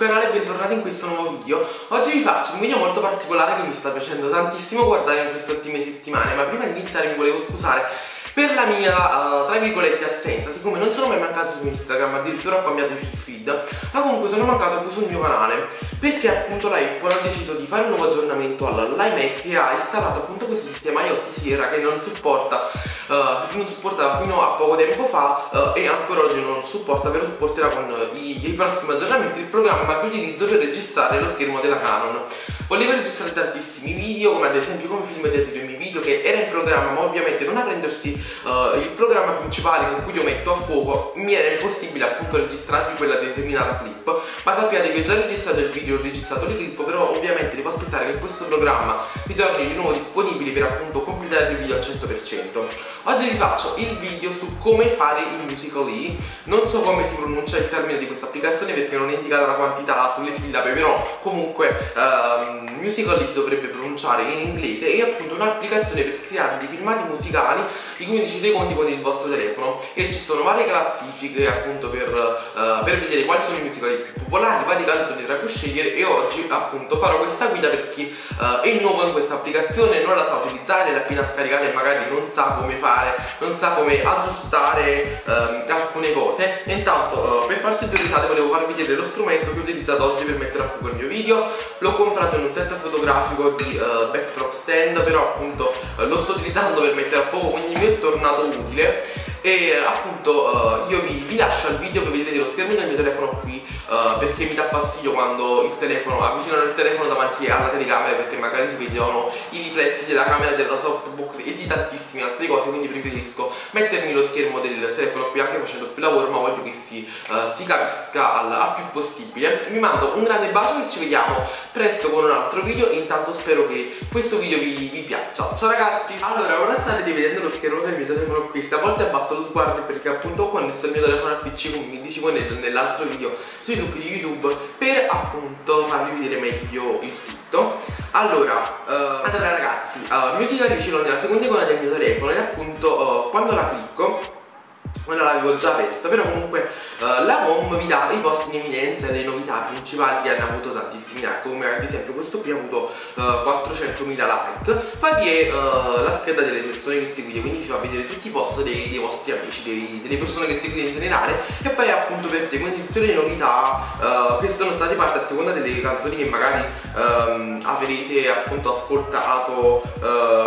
canale e bentornati in questo nuovo video. Oggi vi faccio un video molto particolare che mi sta piacendo tantissimo guardare in queste ultime settimane Ma prima di iniziare mi volevo scusare per la mia, uh, tra virgolette, assenza Siccome non sono mai mancato su Instagram, addirittura ho cambiato il feed Ma comunque sono mancato anche sul mio canale Perché appunto la Apple ha deciso fare un nuovo aggiornamento. all'iMac E ha installato appunto questo sistema iOS Sierra che non supporta uh, non supportava fino a poco tempo fa uh, e ancora oggi non supporta, però supporterà con i, i prossimi aggiornamenti il programma che utilizzo per registrare lo schermo della Canon Volevo registrare tantissimi video, come ad esempio come film dietro i miei video, che era in programma, ma ovviamente non aprendersi uh, il programma principale con cui io metto a fuoco, mi era impossibile appunto registrarvi quella determinata clip. Ma sappiate che ho già registrato il video, ho registrato le clip, però ovviamente devo aspettare che questo programma vi torni di nuovo disponibile per appunto completare il video al 100%. Oggi vi faccio il video su come fare il Musical.ly, non so come si pronuncia il termine di questa applicazione perché non è indicata la quantità sulle sillabe, però comunque... Um, Musical.ly si dovrebbe pronunciare in inglese è appunto un'applicazione per creare dei filmati musicali di 15 secondi con il vostro telefono. E ci sono varie classifiche appunto per, uh, per vedere quali sono i musicali più popolari, varie canzoni tra cui scegliere. E oggi appunto farò questa guida per chi uh, è nuovo in questa applicazione, non la sa utilizzare, l'ha appena scaricata e magari non sa come fare, non sa come aggiustare uh, alcune cose. E intanto per farci due risate volevo farvi vedere lo strumento che ho utilizzato oggi per mettere a fuoco il mio video. L'ho comprato in un set fotografico di uh, backdrop stand però appunto uh, lo sto utilizzando per mettere a fuoco quindi mi è tornato utile e appunto uh, io vi, vi, lascio al video che vedete lo schermo del mio telefono qui uh, perché mi dà fastidio quando il telefono avvicinano il telefono davanti alla telecamera perché magari si vedono i riflessi della camera della softbox e di tantissime altre cose quindi preferisco mettermi lo schermo del telefono qui anche facendo più lavoro ma voglio che si, uh, si capisca al, al, più possibile. Vi mando un grande bacio e ci vediamo presto con un altro video. E intanto spero che questo video vi, vi piaccia. Ciao ragazzi! Allora ora state vedendo lo schermo del mio telefono qui. Stavolta è abbastanza lo sguardo perché appunto ho connesso il mio telefono al pc come mi dicevo nell'altro video su YouTube di YouTube per appunto farvi vedere meglio il tutto. Allora, uh, allora ragazzi, uh, Musical.ly ce l'ho nella seconda icona del mio telefono e appunto uh, quando la clicco quella l'avevo già aperta però comunque uh, la home vi dà i posti in evidenza le novità principali che hanno avuto tantissimi like. Come ad esempio questo qui ha avuto uh, 400.000 like. Poi vi è uh, la scheda delle persone che seguite quindi vi fa vedere tutti i post dei, dei vostri amici dei, delle persone che seguite in generale. E poi appunto per te quindi tutte le novità che sono state fatte a seconda delle canzoni che magari um, avrete appunto ascoltato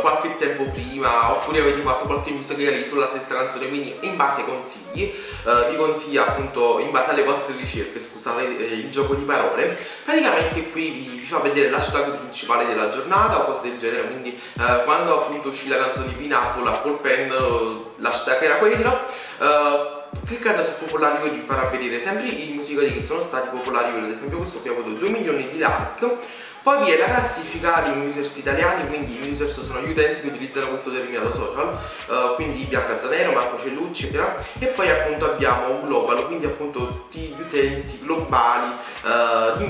qualche tempo prima oppure avete fatto qualche musical sulla stessa canzone. Quindi in base ai consigli uh, vi consiglia appunto in base alle vostre ricerche scusate eh, il gioco di parole. Praticamente qui vi, vi, fa vedere l'hashtag principale della giornata o cose del genere quindi uh, quando appunto uscì la canzone di Pineapple Apple Pen l'hashtag era quello cliccando su popolari vi farà vedere sempre i musicali che sono stati popolari ad esempio questo qui ha avuto 2 milioni di like poi vi è la classifica di users italiani, quindi i users sono gli utenti che utilizzano questo determinato social, uh, quindi Bianca Zanero, Marco Cellucci, eccetera. E poi appunto abbiamo un global, quindi appunto gli utenti globali uh, di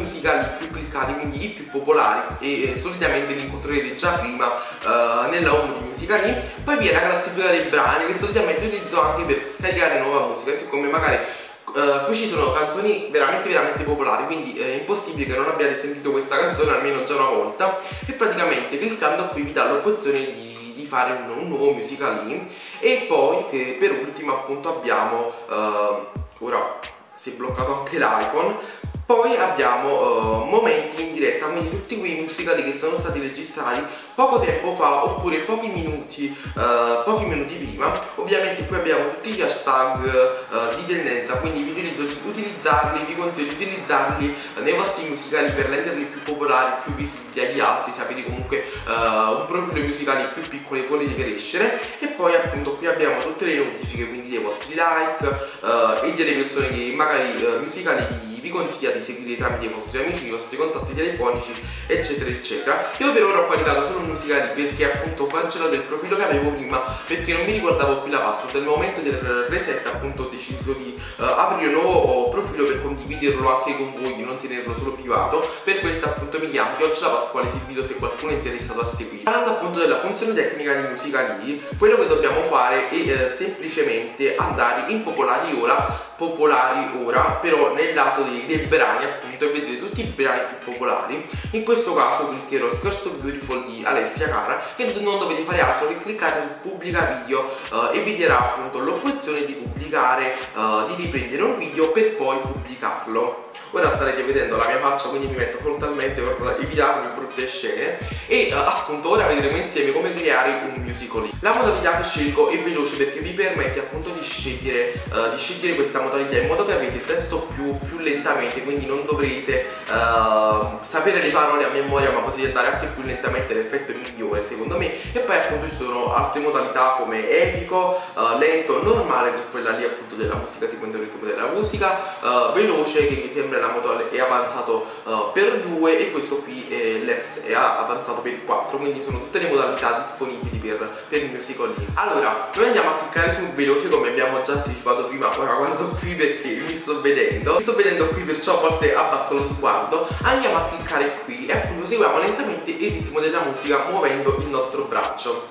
musicali più cliccati, quindi i più popolari e eh, solitamente li incontrerete già prima uh, nella home di musicali. Poi vi è la classifica dei brani che solitamente utilizzo anche per scaricare nuova musica, siccome magari Uh, qui ci sono canzoni veramente veramente popolari quindi è impossibile che non abbiate sentito questa canzone almeno già una volta e praticamente cliccando qui vi dà l'opzione di, di, fare un, un, nuovo musical lì e poi per, per ultimo appunto abbiamo uh, ora si è bloccato anche l'iPhone poi abbiamo uh, momenti in diretta, quindi tutti quei musicali che sono stati registrati poco tempo fa oppure pochi minuti, uh, pochi minuti prima. Ovviamente qui abbiamo tutti gli hashtag uh, di tendenza, quindi vi utilizzo di utilizzarli, vi consiglio di utilizzarli nei vostri musicali per renderli più popolari, più visibili agli altri, se avete comunque un profilo musicale più piccolo e volete crescere. E poi appunto qui abbiamo tutte le notifiche, quindi dei vostri like e delle persone che magari musicali vi consiglia di seguire tramite i vostri amici, i vostri contatti telefonici eccetera eccetera. Io per ora ho caricato solo musicali perché appunto ho cancellato il profilo che avevo prima perché non mi ricordavo più la password. Nel momento del reset appunto ho deciso di uh, aprire un nuovo profilo per condividerlo anche con voi non tenerlo solo privato. Per questo appunto mi chiamo Chioccia Pasquale Silvito se qualcuno è interessato a seguire parlando appunto della funzione tecnica di musicali quello che dobbiamo fare è eh, semplicemente andare in popolari ora popolari ora però nel lato dei, dei brani appunto e vedere tutti i brani più popolari. In questo caso cliccherò Scarso Beautiful di Alessia Cara e non dovete fare altro che cliccare su pubblica video eh, e vi darà appunto l'opzione di pubblicare eh, di riprendere un video per poi pubblicarlo. Ora starete vedendo la mia faccia quindi mi metto frontalmente per evitarmi brutte scene. E uh, appunto ora vedremo insieme come creare un musical. La modalità che scelgo è veloce perché vi permette appunto di scegliere, uh, di scegliere questa modalità in modo che avete il testo più, più lentamente quindi non dovrete uh, sapere le parole a memoria ma potete andare anche più lentamente l'effetto è migliore secondo me. E poi appunto ci sono altre modalità come epico, lento, normale che è quella lì appunto della musica seguendo il ritmo della musica veloce che mi sembra la moto è avanzato uh, per 2 e questo qui è l'Eps è avanzato per 4 quindi sono tutte le modalità disponibili per, per il musical link allora noi andiamo a cliccare su veloce come abbiamo già anticipato prima ora guardo qui perché mi sto vedendo. Mi sto vedendo qui perciò a volte abbasso lo sguardo. Andiamo a cliccare qui e appunto seguiamo lentamente il ritmo della musica muovendo il nostro braccio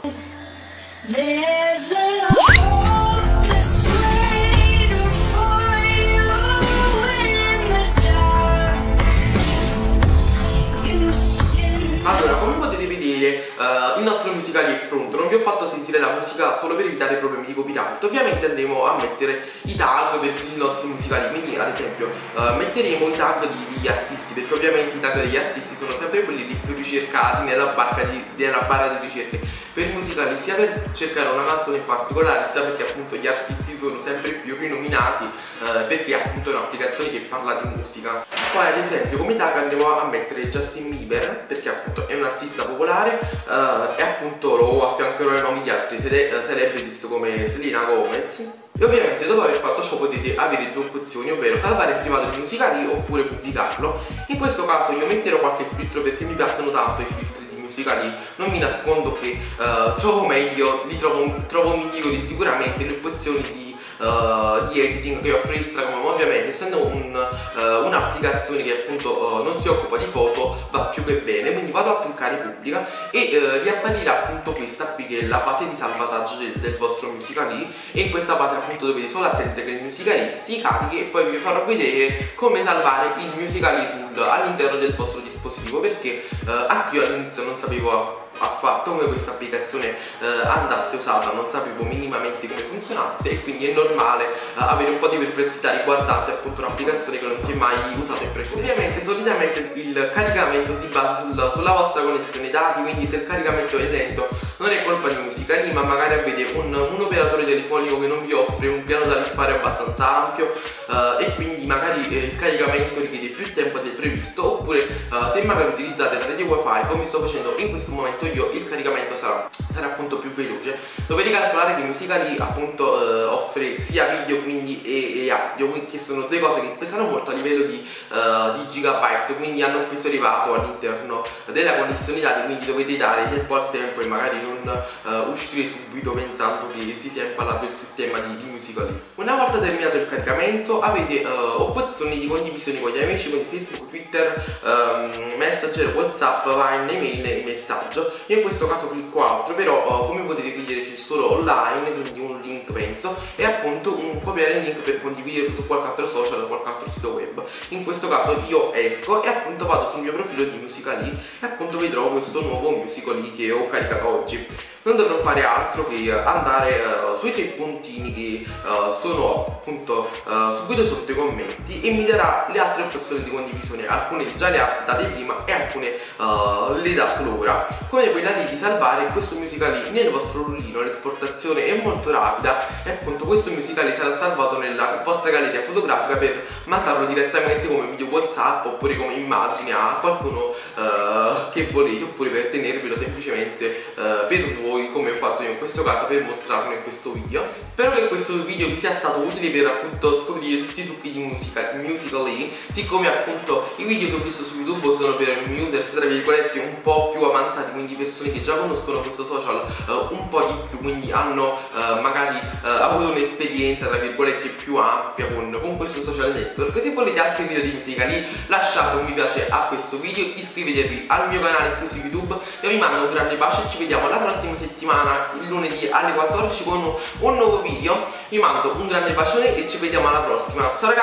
musicale è pronto. Non vi ho fatto sentire la musica solo per evitare problemi di copyright. Ovviamente andremo a mettere i tag per i nostri musicali. Quindi, ad esempio, uh, metteremo i tag di, degli artisti, perché ovviamente i tag degli artisti sono sempre quelli più ricercati nella, di, nella barra di ricerche. Per i musicali, sia per cercare una canzone in particolare, sia perché appunto gli artisti sono sempre più rinominati, uh, perché appunto è un'applicazione che parla di musica. Poi, ad esempio, come tag andiamo a mettere Justin Bieber, perché appunto è un artista popolare uh, e appunto lo affiancherò ai nomi di altri celebrities come Selena Gomez e ovviamente dopo aver fatto ciò potete avere due opzioni ovvero salvare in privato i musicali oppure pubblicarlo in questo caso io metterò qualche filtro perché mi piacciono tanto i filtri di musicali non mi nascondo che uh, trovo meglio li trovo, trovo migliori sicuramente le opzioni di uh, di editing che offre Instagram. Ovviamente essendo un, uh, un'applicazione che appunto uh, non si occupa di foto va più che bene. Quindi vado a cliccare pubblica e uh, vi apparirà appunto questa qui che è la fase di salvataggio del, del vostro musicali e in questa fase appunto dovete solo attendere che il musicali si carichi e poi vi farò vedere come salvare il musicali all'interno del vostro dispositivo perché anche io all'inizio non sapevo affatto come questa applicazione eh, andasse usata, non sapevo minimamente come funzionasse e quindi è normale eh, avere un po' di perplessità riguardante appunto un'applicazione che non si è mai usata in precedenza. Ovviamente solitamente il caricamento si basa sul, sulla vostra connessione dati, quindi se il caricamento è lento non è colpa di Musicali ma magari avete un, un operatore telefonico che non vi offre un piano da risparmio abbastanza ampio eh, e quindi magari eh, il caricamento richiede più tempo del previsto oppure eh, se magari utilizzate la rete wifi come sto facendo in questo momento io il caricamento sarà, sarà appunto più veloce. Dovete calcolare che Musicali appunto eh, offre sia video quindi e, e, audio che sono due cose che pesano molto a livello di, uh, di gigabyte quindi hanno un peso elevato all'interno della connessione dati quindi dovete dare tempo al tempo e magari non uh, uscire subito pensando che si sia impallato il sistema di, di Musicali una volta terminato il caricamento avete uh, opzioni di condivisione con gli amici con Facebook, Twitter, um, Messenger, Whatsapp, Vine, email e messaggio. Io in questo caso clicco altro però uh, come potete vedere c'è solo online quindi un link penso e appunto un copiare il link per condividere su qualche altro social o qualche altro sito web. In questo caso io esco e appunto vado sul mio profilo di Musical.ly e appunto vedrò questo nuovo Musical.ly che ho caricato oggi non dovrò fare altro che andare uh, sui tre puntini che uh, sono appunto uh, subito sotto i commenti e mi darà le altre opzioni di condivisione. Alcune già le ha date prima e alcune le dà solo ora. Come quella lì di salvare questo musicali nel vostro rullino l'esportazione è molto rapida e appunto questo musicali sarà salvato nella vostra galleria fotografica per mandarlo direttamente come video whatsapp oppure come immagine a qualcuno che volete oppure per tenervelo semplicemente per voi fatto io in questo caso per mostrarlo in questo video. Spero che questo video vi sia stato utile per appunto scoprire tutti i trucchi di musica musically siccome appunto i video che ho visto su youtube sono per users tra virgolette un po' più avanzati quindi persone che già conoscono questo social uh, un po' di più quindi hanno uh, magari uh, avuto un'esperienza tra virgolette più ampia con, con questo social network. Se volete altri video di musicali lasciate un mi piace a questo video iscrivetevi al mio canale qui su youtube io vi mando un grande bacio e ci vediamo la prossima settimana il lunedì alle 14 con un nuovo video. Vi mando un grande bacione e ci vediamo alla prossima. Ciao ragazzi